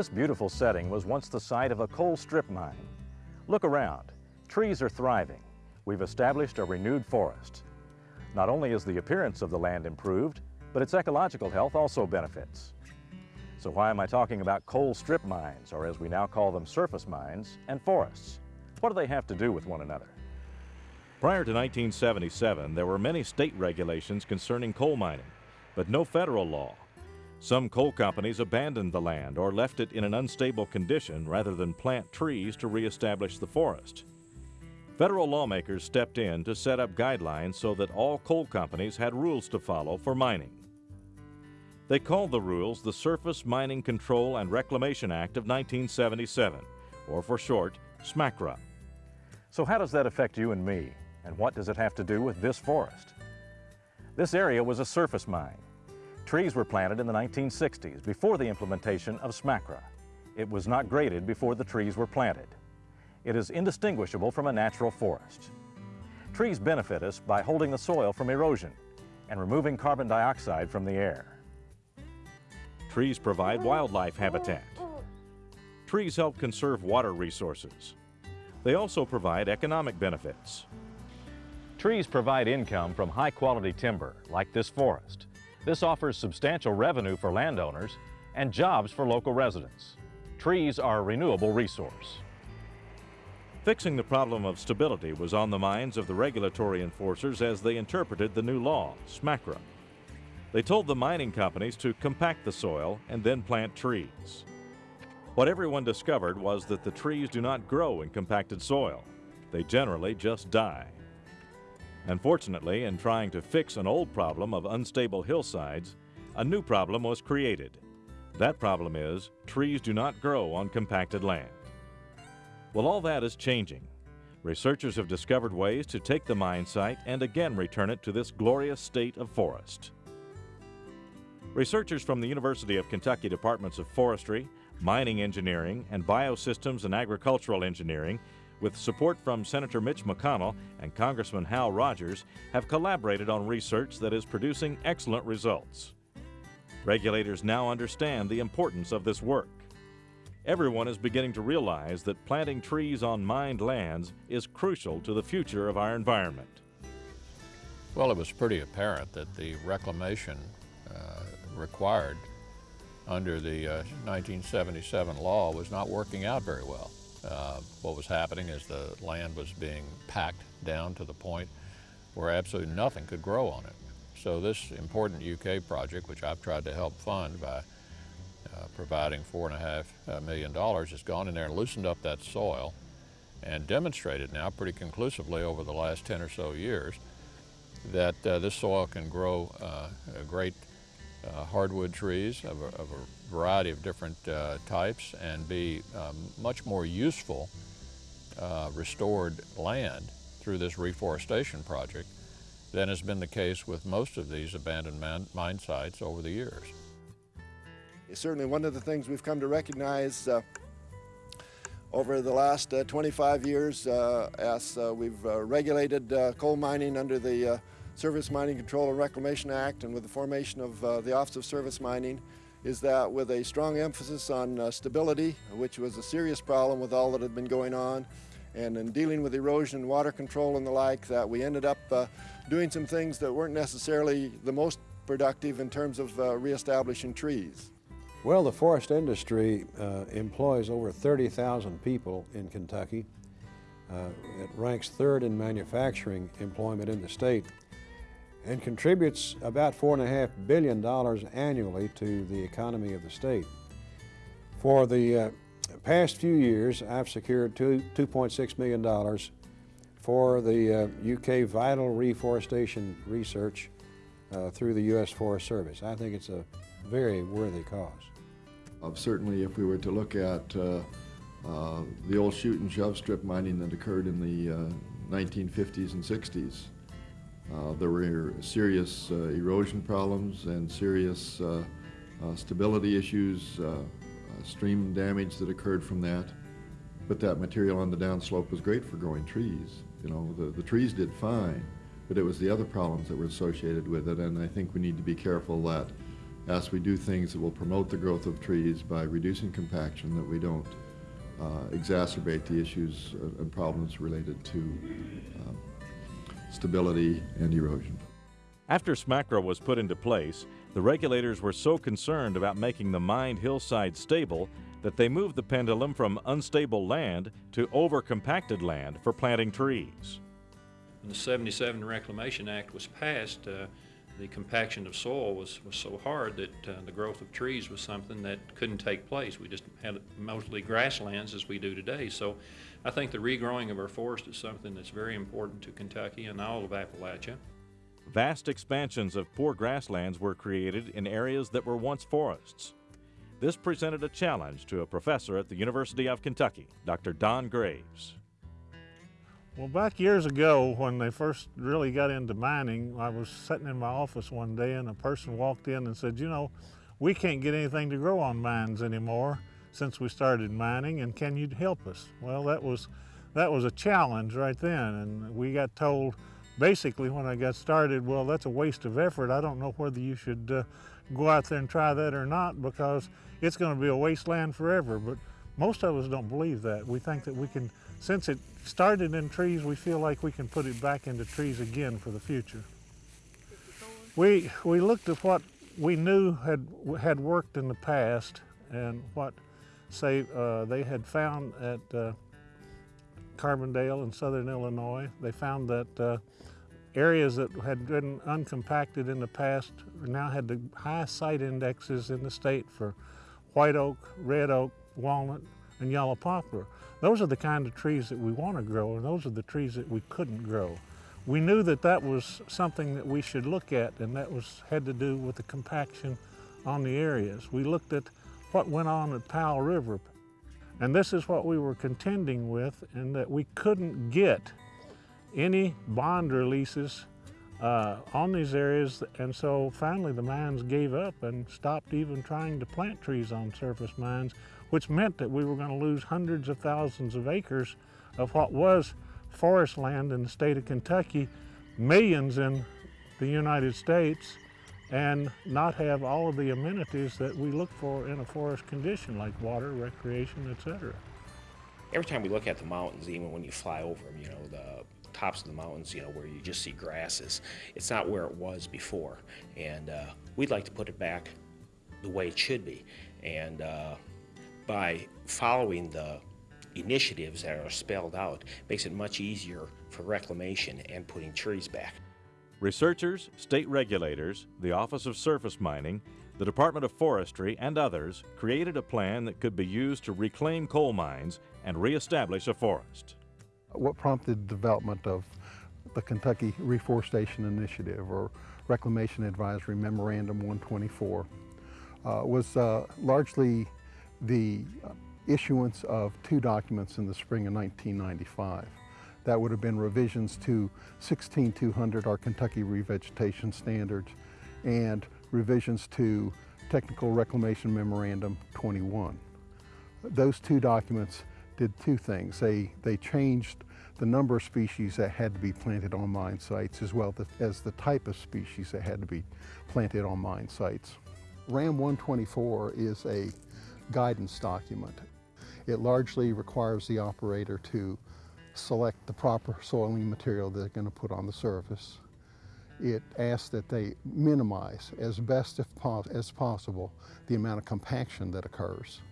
This beautiful setting was once the site of a coal strip mine. Look around. Trees are thriving. We've established a renewed forest. Not only is the appearance of the land improved, but its ecological health also benefits. So why am I talking about coal strip mines, or as we now call them, surface mines, and forests? What do they have to do with one another? Prior to 1977, there were many state regulations concerning coal mining, but no federal law. Some coal companies abandoned the land or left it in an unstable condition rather than plant trees to reestablish the forest. Federal lawmakers stepped in to set up guidelines so that all coal companies had rules to follow for mining. They called the rules the Surface Mining Control and Reclamation Act of 1977, or for short, SMCRA. So how does that affect you and me? And what does it have to do with this forest? This area was a surface mine. Trees were planted in the 1960s before the implementation of SMCRA. It was not graded before the trees were planted. It is indistinguishable from a natural forest. Trees benefit us by holding the soil from erosion and removing carbon dioxide from the air. Trees provide wildlife habitat. Trees help conserve water resources. They also provide economic benefits. Trees provide income from high-quality timber, like this forest. This offers substantial revenue for landowners and jobs for local residents. Trees are a renewable resource. Fixing the problem of stability was on the minds of the regulatory enforcers as they interpreted the new law, SMCRA. They told the mining companies to compact the soil and then plant trees. What everyone discovered was that the trees do not grow in compacted soil. They generally just die. Unfortunately, in trying to fix an old problem of unstable hillsides, a new problem was created. That problem is trees do not grow on compacted land. Well, all that is changing. Researchers have discovered ways to take the mine site and again return it to this glorious state of forest. Researchers from the University of Kentucky Departments of Forestry, Mining Engineering, and Biosystems and Agricultural Engineering with support from Senator Mitch McConnell and Congressman Hal Rogers, have collaborated on research that is producing excellent results. Regulators now understand the importance of this work. Everyone is beginning to realize that planting trees on mined lands is crucial to the future of our environment. Well, it was pretty apparent that the reclamation uh, required under the uh, 1977 law was not working out very well. Uh, what was happening is the land was being packed down to the point where absolutely nothing could grow on it. So this important UK project, which I've tried to help fund by uh, providing four and a half uh, million dollars, has gone in there and loosened up that soil and demonstrated now pretty conclusively over the last 10 or so years that uh, this soil can grow uh, great uh, hardwood trees of a, of a, variety of different uh, types and be um, much more useful uh, restored land through this reforestation project than has been the case with most of these abandoned man, mine sites over the years. It's certainly one of the things we've come to recognize uh, over the last uh, 25 years uh, as we've regulated coal mining under the Surface Mining Control and Reclamation Act and with the formation of uh, the Office of Surface Mining is that with a strong emphasis on uh, stability, which was a serious problem with all that had been going on, and in dealing with erosion, and water control and the like, that we ended up uh, doing some things that weren't necessarily the most productive in terms of uh, reestablishing trees. Well, the forest industry uh, employs over 30,000 people in Kentucky. Uh, it ranks third in manufacturing employment in the state and contributes about $4.5 billion annually to the economy of the state. For the uh, past few years, I've secured $2.6 million for the uh, UK vital reforestation research uh, through the U.S. Forest Service. I think it's a very worthy cause. Uh, certainly, if we were to look at uh, uh, the old shoot and shove strip mining that occurred in the 1950s and 60s, uh, there were serious uh, erosion problems and serious uh, uh stability issues, uh, uh, stream damage that occurred from that. but that material on the downslope was great for growing trees. You know, the, the trees did fine, but it was the other problems that were associated with it, and I think we need to be careful that as we do things that will promote the growth of trees by reducing compaction, that we don't uh, exacerbate the issues and problems related to um, stability and erosion. After SMCRA was put into place, the regulators were so concerned about making the mined hillside stable that they moved the pendulum from unstable land to overcompacted land for planting trees. When the 77 Reclamation Act was passed, uh, the compaction of soil was, was so hard that uh, the growth of trees was something that couldn't take place. We just had mostly grasslands as we do today. So I think the regrowing of our forest is something that's very important to Kentucky and all of Appalachia. Vast expansions of poor grasslands were created in areas that were once forests. This presented a challenge to a professor at the University of Kentucky, Dr. Don Graves. Well, back years ago when they first really got into mining, I was sitting in my office one day and a person walked in and said, you know, we can't get anything to grow on mines anymore since we started mining and can you help us? Well, that was, that was a challenge right then and we got told basically when I got started, well, that's a waste of effort. I don't know whether you should uh, go out there and try that or not because it's going to be a wasteland forever. But most of us don't believe that. We think that we can, since it started in trees, we feel like we can put it back into trees again for the future. We, we looked at what we knew had, had worked in the past and what, say, uh, they had found at uh, Carbondale in southern Illinois. They found that uh, areas that had been uncompacted in the past now had the highest site indexes in the state for white oak, red oak, walnut, and yellow poplar. Those are the kind of trees that we want to grow, and those are the trees that we couldn't grow. We knew that that was something that we should look at, and that was had to do with the compaction on the areas. We looked at what went on at Powell River, and this is what we were contending with, and that we couldn't get any bond releases uh, on these areas and so finally the mines gave up and stopped even trying to plant trees on surface mines which meant that we were going to lose hundreds of thousands of acres of what was forest land in the state of Kentucky, millions in the United States, and not have all of the amenities that we look for in a forest condition like water, recreation, etc. Every time we look at the mountains, even when you fly over them, you know, the tops of the mountains, you know, where you just see grasses. It's not where it was before. And uh, we'd like to put it back the way it should be. And uh, by following the initiatives that are spelled out, makes it much easier for reclamation and putting trees back. Researchers, state regulators, the Office of Surface Mining, the Department of Forestry, and others created a plan that could be used to reclaim coal mines and reestablish a forest what prompted the development of the Kentucky Reforestation Initiative or Reclamation Advisory Memorandum 124 uh, was uh, largely the issuance of two documents in the spring of 1995. That would have been revisions to 16200, our Kentucky Revegetation Standards, and revisions to Technical Reclamation Memorandum 21. Those two documents did two things. They, they changed the number of species that had to be planted on mine sites as well as the type of species that had to be planted on mine sites. RAM 124 is a guidance document. It largely requires the operator to select the proper soiling material they're going to put on the surface. It asks that they minimize as best as possible the amount of compaction that occurs.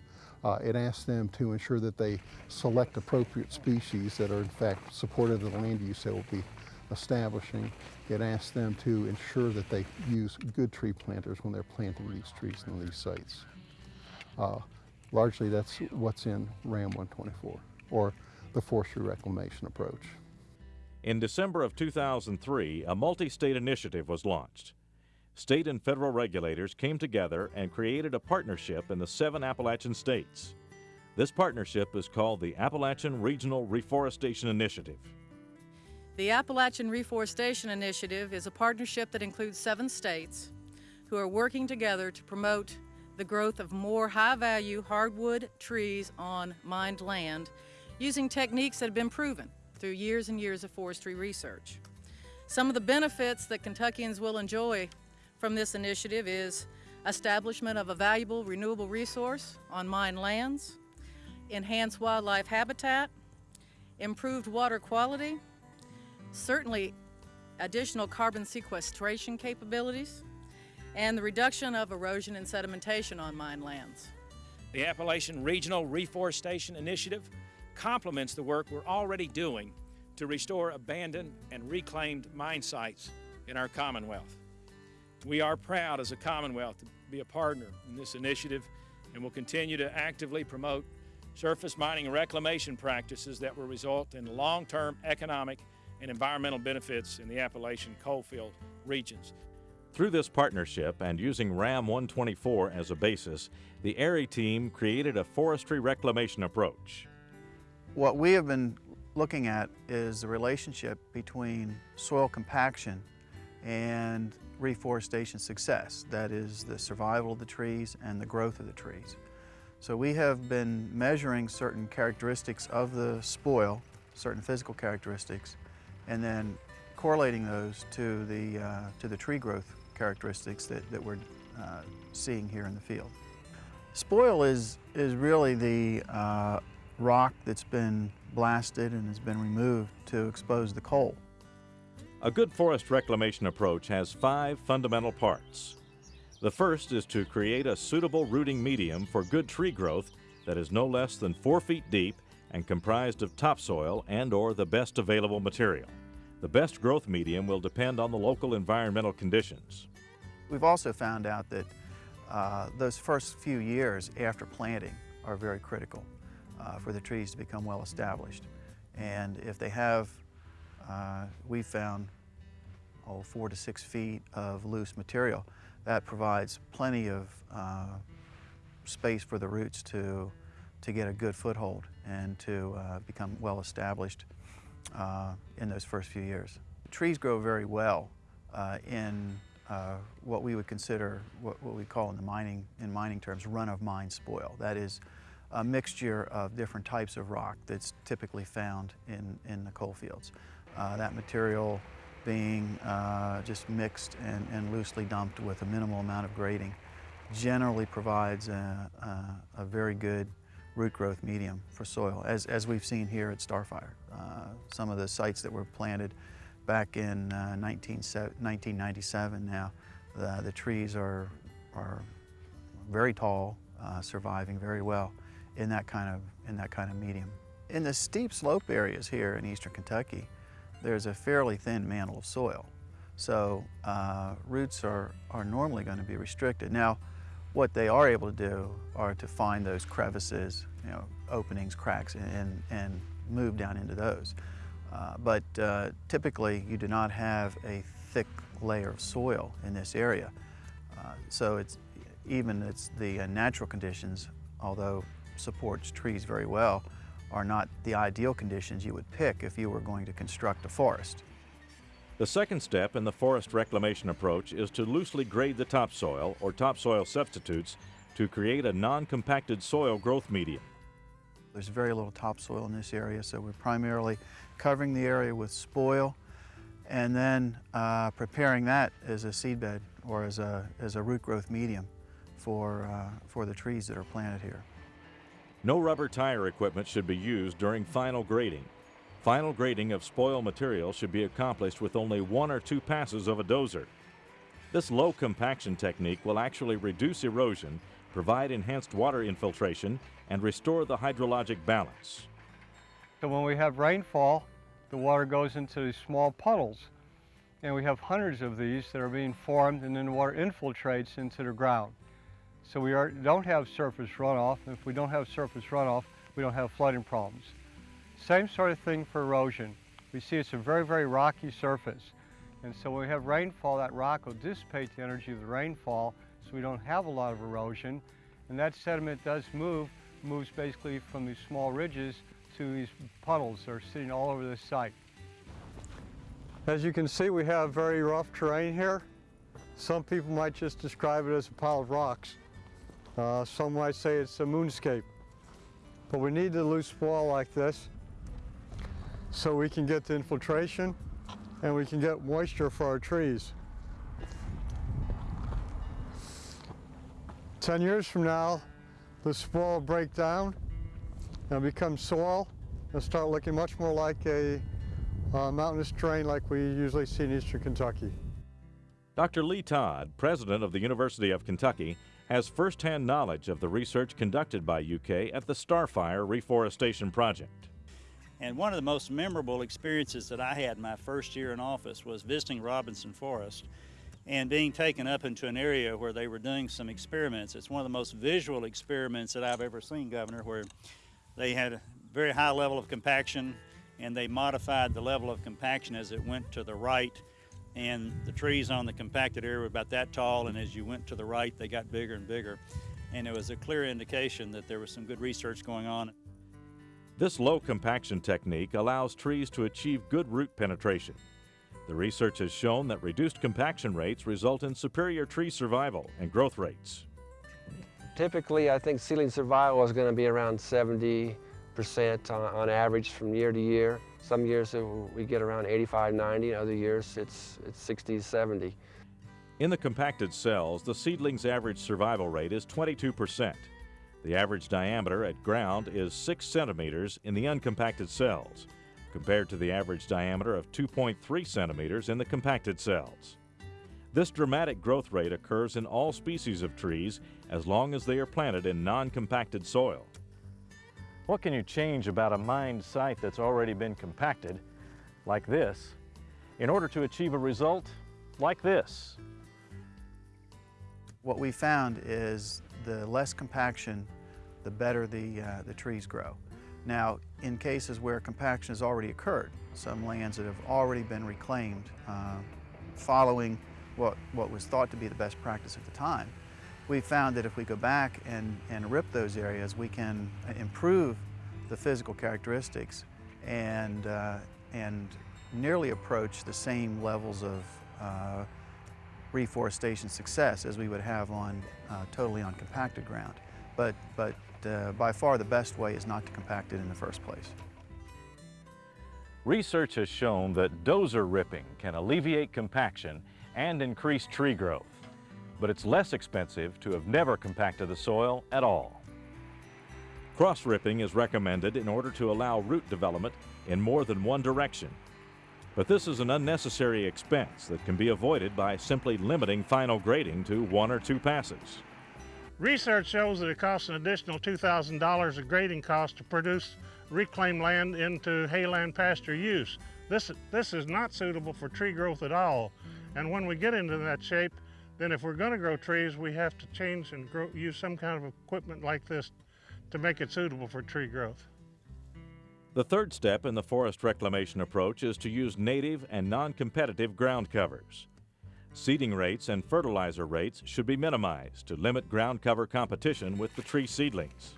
Uh, it asks them to ensure that they select appropriate species that are in fact supportive of the land use they will be establishing. It asks them to ensure that they use good tree planters when they're planting these trees in these sites. Uh, largely that's what's in RAM 124, or the forestry reclamation approach. In December of 2003, a multi-state initiative was launched state and federal regulators came together and created a partnership in the seven Appalachian states. This partnership is called the Appalachian Regional Reforestation Initiative. The Appalachian Reforestation Initiative is a partnership that includes seven states who are working together to promote the growth of more high-value hardwood trees on mined land using techniques that have been proven through years and years of forestry research. Some of the benefits that Kentuckians will enjoy from this initiative is establishment of a valuable renewable resource on mine lands, enhanced wildlife habitat, improved water quality, certainly additional carbon sequestration capabilities, and the reduction of erosion and sedimentation on mine lands. The Appalachian Regional Reforestation Initiative complements the work we're already doing to restore abandoned and reclaimed mine sites in our Commonwealth. We are proud as a Commonwealth to be a partner in this initiative and will continue to actively promote surface mining and reclamation practices that will result in long-term economic and environmental benefits in the Appalachian coalfield regions. Through this partnership and using RAM 124 as a basis, the ARRI team created a forestry reclamation approach. What we have been looking at is the relationship between soil compaction and reforestation success. That is the survival of the trees and the growth of the trees. So we have been measuring certain characteristics of the spoil, certain physical characteristics, and then correlating those to the, uh, to the tree growth characteristics that, that we're uh, seeing here in the field. Spoil is, is really the uh, rock that's been blasted and has been removed to expose the coal. A good forest reclamation approach has five fundamental parts. The first is to create a suitable rooting medium for good tree growth that is no less than four feet deep and comprised of topsoil and or the best available material. The best growth medium will depend on the local environmental conditions. We've also found out that uh, those first few years after planting are very critical uh, for the trees to become well established. And if they have, uh, we've found, oh, four to six feet of loose material, that provides plenty of uh, space for the roots to, to get a good foothold and to uh, become well established uh, in those first few years. Trees grow very well in uh, what we would consider, what, what, we call in the mining, in mining terms, run-of-mine spoil. That is a mixture of different types of rock that's typically found in, in the coal fields. Uh, that material being uh, just mixed and, and, loosely dumped with a minimal amount of grading generally provides a, a, a very good root growth medium for soil, as, as we've seen here at Starfire. Uh, some of the sites that were planted back in uh, 19, 1997 now. The, the, trees are, are very tall, uh, surviving very well in that, kind of, in that kind of medium. In the steep slope areas here in eastern Kentucky, there's a fairly thin mantle of soil. So uh, roots are, are normally going to be restricted. Now, what they are able to do are to find those crevices, you know, openings, cracks, and, and move down into those. Uh, but uh, typically you do not have a thick layer of soil in this area. Uh, so it's even it's the uh, natural conditions, although supports trees very well, are not the ideal conditions you would pick if you were going to construct a forest. The second step in the forest reclamation approach is to loosely grade the topsoil or topsoil substitutes to create a non-compacted soil growth medium. There's very little topsoil in this area, so we're primarily covering the area with spoil and then uh, preparing that as a seedbed or as a, as a root growth medium for, uh, for the trees that are planted here. No rubber tire equipment should be used during final grading. Final grading of spoil material should be accomplished with only one or two passes of a dozer. This low compaction technique will actually reduce erosion, provide enhanced water infiltration, and restore the hydrologic balance. So when we have rainfall, the water goes into these small puddles. And we have hundreds of these that are being formed and then the water infiltrates into the ground. So we are, don't have surface runoff. If we don't have surface runoff, we don't have flooding problems. Same sort of thing for erosion. We see it's a very, very rocky surface. And so when we have rainfall, that rock will dissipate the energy of the rainfall, so we don't have a lot of erosion. And that sediment does move, moves basically from these small ridges to these puddles that are sitting all over this site. As you can see, we have very rough terrain here. Some people might just describe it as a pile of rocks. Uh, some might say it's a moonscape. but we need the loose spoil like this so we can get the infiltration and we can get moisture for our trees. 10 years from now, the spoil will break down and become soil and start looking much more like a uh, mountainous terrain like we usually see in eastern Kentucky. Dr. Lee Todd, president of the University of Kentucky, has firsthand knowledge of the research conducted by UK at the Starfire Reforestation Project. And one of the most memorable experiences that I had my first year in office was visiting Robinson Forest and being taken up into an area where they were doing some experiments. It's one of the most visual experiments that I've ever seen, Governor, where they had a very high level of compaction and they modified the level of compaction as it went to the right and the trees on the compacted area were about that tall and as you went to the right they got bigger and bigger and it was a clear indication that there was some good research going on. This low compaction technique allows trees to achieve good root penetration. The research has shown that reduced compaction rates result in superior tree survival and growth rates. Typically, I think seedling survival is going to be around 70 percent on, on, average from year to year. Some years we get around 85, 90, other years it's, it's 60, 70. In the compacted cells, the seedling's average survival rate is 22 percent. The average diameter at ground is 6 centimeters in the uncompacted cells, compared to the average diameter of 2.3 centimeters in the compacted cells. This dramatic growth rate occurs in all species of trees as long as they are planted in non-compacted soil. What can you change about a mined site that's already been compacted, like this, in order to achieve a result like this? What we found is the less compaction, the better the, uh, the trees grow. Now, in cases where compaction has already occurred, some lands that have already been reclaimed uh, following what, what was thought to be the best practice at the time, we found that if we go back and, and rip those areas, we can improve the physical characteristics and, uh, and nearly approach the same levels of uh, reforestation success as we would have on uh, totally on compacted ground. But, but uh, by far the best way is not to compact it in the first place. Research has shown that dozer ripping can alleviate compaction and increase tree growth, but it's less expensive to have never compacted the soil at all. Cross ripping is recommended in order to allow root development in more than one direction. But this is an unnecessary expense that can be avoided by simply limiting final grading to one or two passes. Research shows that it costs an additional $2,000 of grading cost to produce reclaimed land into hayland pasture use. This, this is not suitable for tree growth at all. And when we get into that shape, then if we're going to grow trees, we have to change and grow, use some kind of equipment like this to make it suitable for tree growth. The third step in the forest reclamation approach is to use native and non-competitive ground covers. Seeding rates and fertilizer rates should be minimized to limit ground cover competition with the tree seedlings.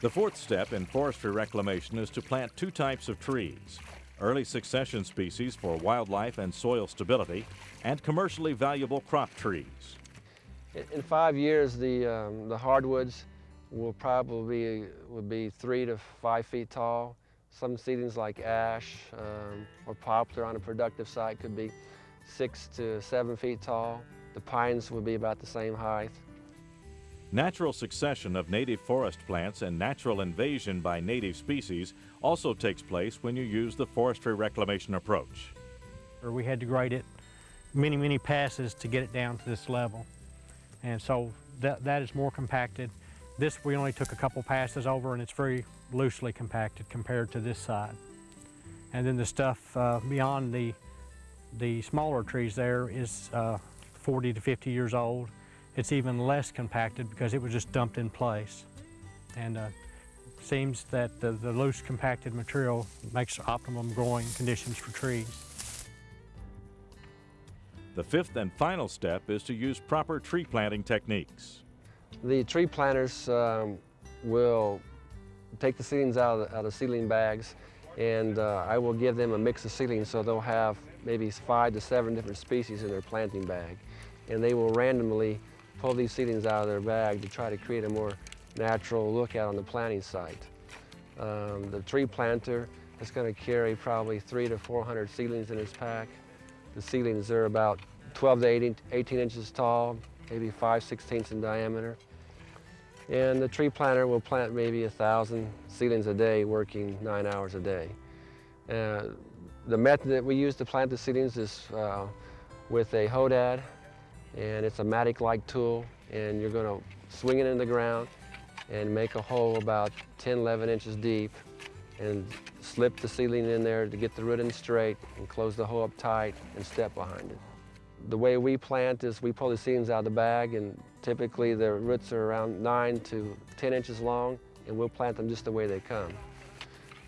The fourth step in forestry reclamation is to plant two types of trees, early succession species for wildlife and soil stability, and commercially valuable crop trees. In five years, the, um, the hardwoods will probably be, will be three to five feet tall. Some seedlings like ash um, or poplar on a productive site could be six to seven feet tall. The pines will be about the same height. Natural succession of native forest plants and natural invasion by native species also takes place when you use the forestry reclamation approach. We had to grade it many, many passes to get it down to this level. And so that, that is more compacted. This we only took a couple passes over and it's very loosely compacted compared to this side. And then the stuff uh, beyond the, the smaller trees there is uh, 40 to 50 years old. It's even less compacted because it was just dumped in place. And uh, seems that the, the loose compacted material makes optimum growing conditions for trees. The fifth and final step is to use proper tree planting techniques. The tree planters um, will take the seedlings out of the, out of seedling bags and uh, I will give them a mix of seedlings so they'll have maybe five to seven different species in their planting bag. And they will randomly pull these seedlings out of their bag to try to create a more natural look out on the planting site. Um, the tree planter is going to carry probably three to 400 seedlings in its pack. The seedlings are about 12 to 18, 18 inches tall, maybe 5 sixteenths in diameter. And the tree planter will plant maybe a thousand seedlings a day, working nine hours a day. Uh, the method that we use to plant the seedlings is uh, with a hoedad, and it's a mattock-like tool, and you're going to swing it in the ground and make a hole about 10, 11 inches deep, and slip the seedling in there to get the root in straight, and close the hole up tight and step behind it. The way we plant is we pull the seedlings out of the bag and typically the roots are around 9 to 10 inches long and we'll plant them just the way they come.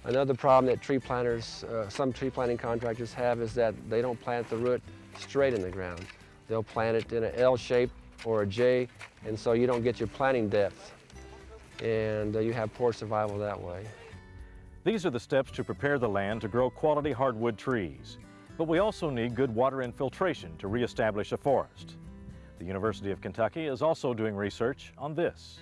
Another problem that tree planters, uh, some tree planting contractors have is that they don't plant the root straight in the ground. They'll plant it in an L shape or a J and so you don't get your planting depth and uh, you have poor survival that way. These are the steps to prepare the land to grow quality hardwood trees. But we also need good water infiltration to reestablish a forest. The University of Kentucky is also doing research on this.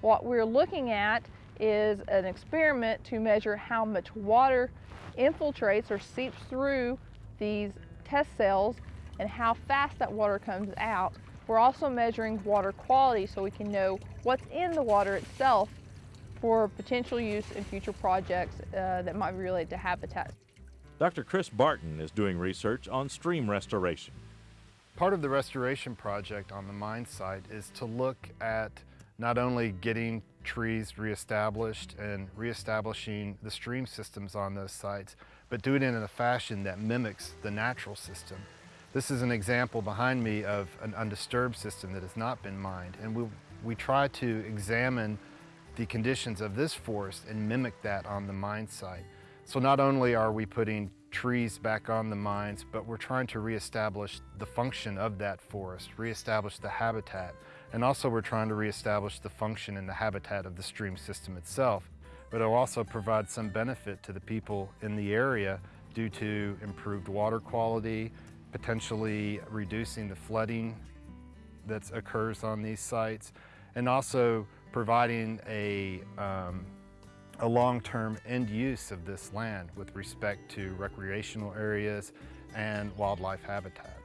What we're looking at is an experiment to measure how much water infiltrates or seeps through these test cells and how fast that water comes out. We're also measuring water quality so we can know what's in the water itself for potential use in future projects uh, that might be related to habitat. Dr. Chris Barton is doing research on stream restoration. Part of the restoration project on the mine site is to look at not only getting trees reestablished and reestablishing the stream systems on those sites, but do it in a fashion that mimics the natural system. This is an example behind me of an undisturbed system that has not been mined, and we, we try to examine the conditions of this forest and mimic that on the mine site. So not only are we putting trees back on the mines, but we're trying to reestablish the function of that forest, reestablish the habitat, and also we're trying to reestablish the function and the habitat of the stream system itself. But it'll also provide some benefit to the people in the area due to improved water quality, potentially reducing the flooding that occurs on these sites, and also providing a um, a long-term end use of this land with respect to recreational areas and wildlife habitat.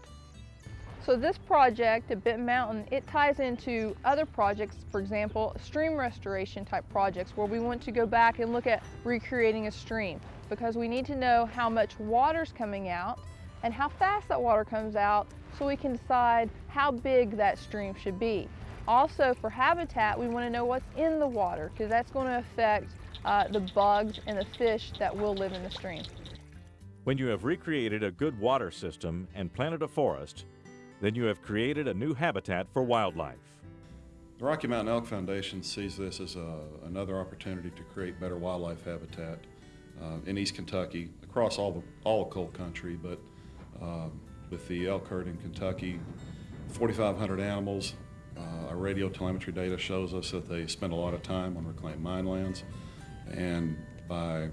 So this project at Bent Mountain, it ties into other projects, for example, stream restoration type projects where we want to go back and look at recreating a stream because we need to know how much water's coming out and how fast that water comes out so we can decide how big that stream should be. Also for habitat, we want to know what's in the water because that's going to affect uh, the bugs and the fish that will live in the stream. When you have recreated a good water system and planted a forest, then you have created a new habitat for wildlife. The Rocky Mountain Elk Foundation sees this as a, another opportunity to create better wildlife habitat uh, in East Kentucky, across all the all coal country, but um, with the elk herd in Kentucky, 4,500 animals. Uh, our radio telemetry data shows us that they spend a lot of time on reclaimed mine lands. And by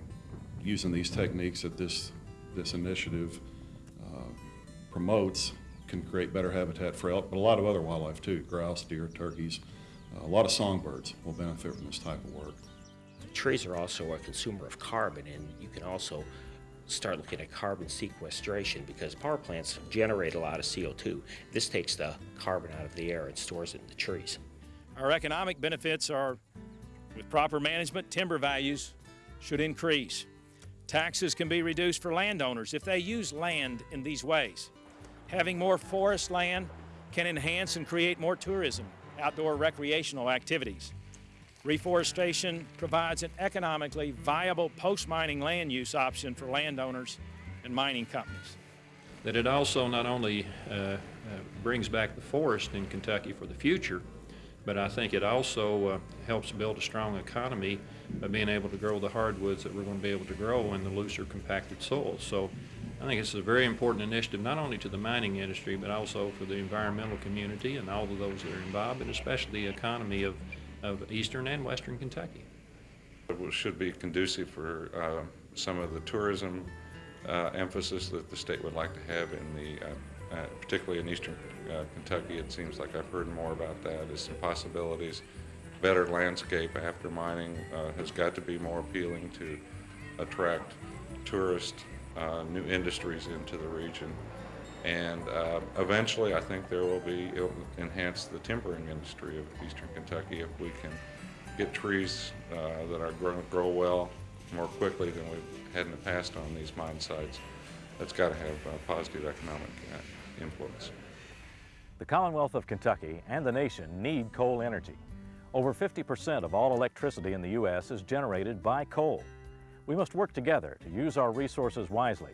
using these techniques that this, this initiative uh, promotes, can create better habitat for elk, but a lot of other wildlife too, grouse, deer, turkeys. Uh, a lot of songbirds will benefit from this type of work. Trees are also a consumer of carbon, and you can also start looking at carbon sequestration because power plants generate a lot of CO2. This takes the carbon out of the air and stores it in the trees. Our economic benefits are with proper management, timber values should increase. Taxes can be reduced for landowners if they use land in these ways. Having more forest land can enhance and create more tourism, outdoor recreational activities. Reforestation provides an economically viable post-mining land use option for landowners and mining companies. That it also not only uh, uh, brings back the forest in Kentucky for the future, but I think it also uh, helps build a strong economy by being able to grow the hardwoods that we're going to be able to grow in the looser compacted soils. So I think it's a very important initiative not only to the mining industry but also for the environmental community and all of those that are involved and especially the economy of, of eastern and western Kentucky. It should be conducive for uh, some of the tourism uh, emphasis that the state would like to have in the, uh, uh particularly in eastern uh, Kentucky. It seems like I've heard more about that some possibilities. better landscape after mining uh, has got to be more appealing to attract tourists, new industries into the region. And uh, eventually, I think there will be, it'll enhance the timbering industry of eastern Kentucky if we can get trees uh, that are grow, grow well more quickly than we've had in the past on these mine sites. That's got to have a positive economic uh, influence. The Commonwealth of Kentucky and the nation need coal energy. Over 50% of all electricity in the U.S. is generated by coal. We must work together to use our resources wisely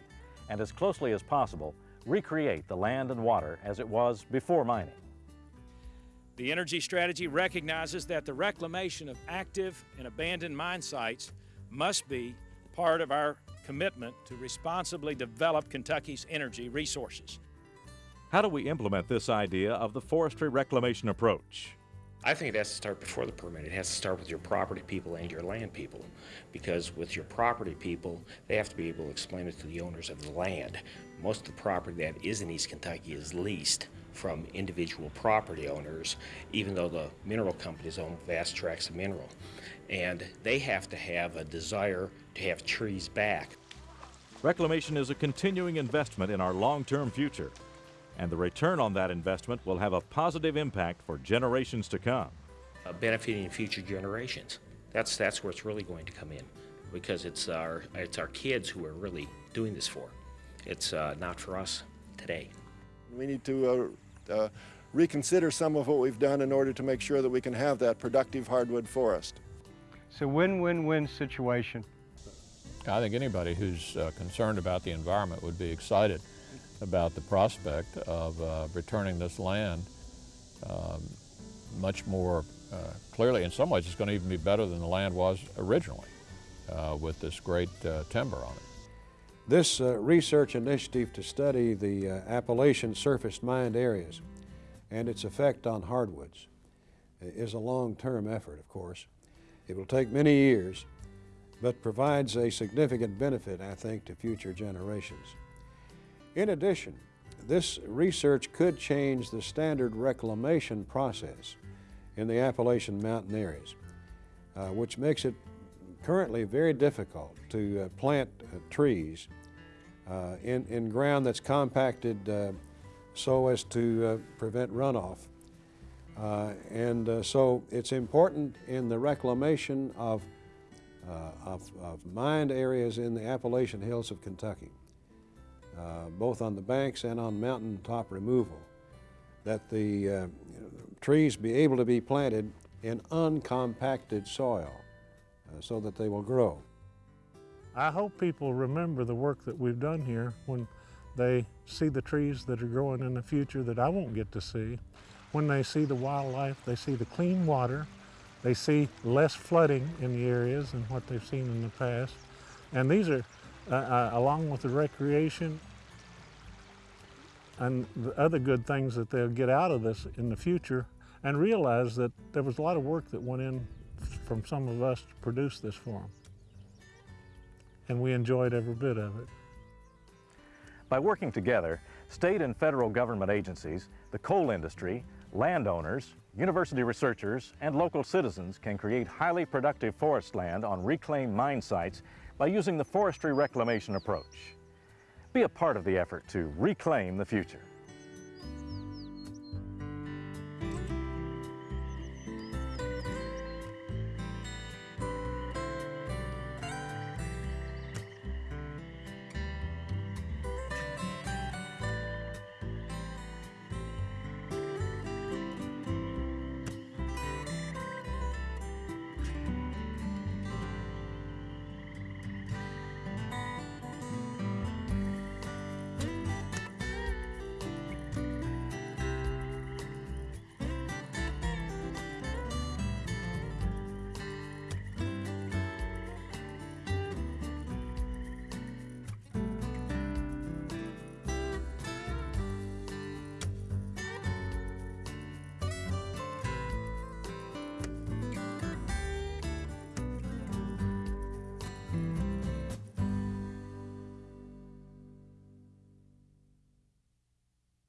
and as closely as possible recreate the land and water as it was before mining. The energy strategy recognizes that the reclamation of active and abandoned mine sites must be part of our commitment to responsibly develop Kentucky's energy resources. How do we implement this idea of the forestry reclamation approach? I think it has to start before the permit. It has to start with your property people and your land people. Because with your property people, they have to be able to explain it to the owners of the land. Most of the property that is in East Kentucky is leased from individual property owners, even though the mineral companies own vast tracts of mineral. And they have to have a desire to have trees back. Reclamation is a continuing investment in our long-term future, and the return on that investment will have a positive impact for generations to come. Uh, benefiting future generations. That's, that's where it's really going to come in, because it's our, it's our kids who are really doing this for. It's uh, not for us today. We need to uh, uh, reconsider some of what we've done in order to make sure that we can have that productive hardwood forest. It's a win-win-win situation. I think anybody who's uh, concerned about the environment would be excited about the prospect of uh, returning this land um, much more uh, clearly. In some ways, it's going to even be better than the land was originally uh, with this great uh, timber on it. This uh, research initiative to study the Appalachian surface mined areas and its effect on hardwoods is a long-term effort, of course. It will take many years, but provides a significant benefit, I think, to future generations. In addition, this research could change the standard reclamation process in the Appalachian mountain areas, uh, which makes it currently very difficult to uh, plant uh, trees uh, in, in ground that's compacted uh, so as to uh, prevent runoff. and so it's important in the reclamation of, of, of mined areas in the Appalachian Hills of Kentucky uh, both on the banks and on mountaintop removal, that the uh, trees be able to be planted in uncompacted soil uh, so that they will grow. I hope people remember the work that we've done here when they see the trees that are growing in the future that I won't get to see. When they see the wildlife, they see the clean water, they see less flooding in the areas than what they've seen in the past. And these are, uh, uh, along with the recreation and the other good things that they'll get out of this in the future and realize that there was a lot of work that went in from some of us to produce this for them. And we enjoyed every bit of it. By working together, state and federal government agencies, the coal industry, landowners, university researchers, and local citizens can create highly productive forest land on reclaimed mine sites by using the forestry reclamation approach. Be a part of the effort to reclaim the future.